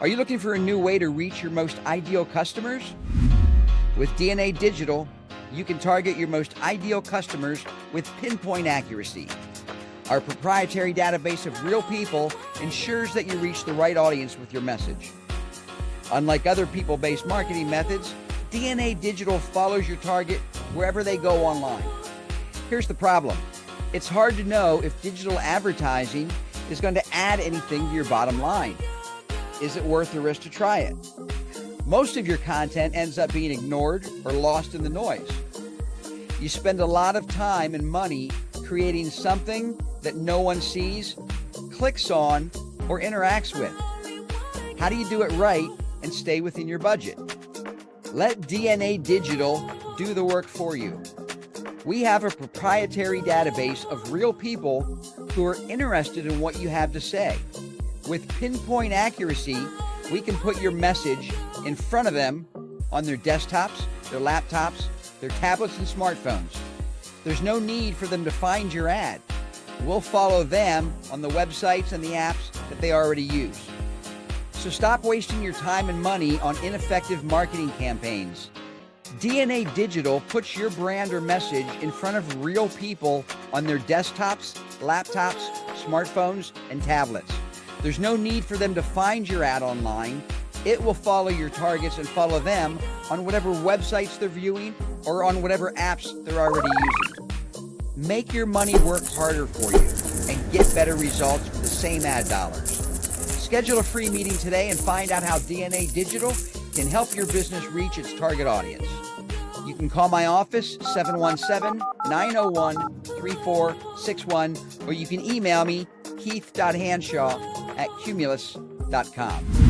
Are you looking for a new way to reach your most ideal customers? With DNA Digital, you can target your most ideal customers with pinpoint accuracy. Our proprietary database of real people ensures that you reach the right audience with your message. Unlike other people based marketing methods, DNA Digital follows your target wherever they go online. Here's the problem it's hard to know if digital advertising is going to add anything to your bottom line. Is it worth the risk to try it? Most of your content ends up being ignored or lost in the noise. You spend a lot of time and money creating something that no one sees, clicks on, or interacts with. How do you do it right and stay within your budget? Let DNA Digital do the work for you. We have a proprietary database of real people who are interested in what you have to say. With pinpoint accuracy, we can put your message in front of them on their desktops, their laptops, their tablets, and smartphones. There's no need for them to find your ad. We'll follow them on the websites and the apps that they already use. So stop wasting your time and money on ineffective marketing campaigns. DNA Digital puts your brand or message in front of real people on their desktops, laptops, smartphones, and tablets. There's no need for them to find your ad online. It will follow your targets and follow them on whatever websites they're viewing or on whatever apps they're already using. Make your money work harder for you and get better results with the same ad dollars. Schedule a free meeting today and find out how DNA Digital can help your business reach its target audience. You can call my office, 717 901 3461, or you can email me, keith.hanshaw at cumulus.com.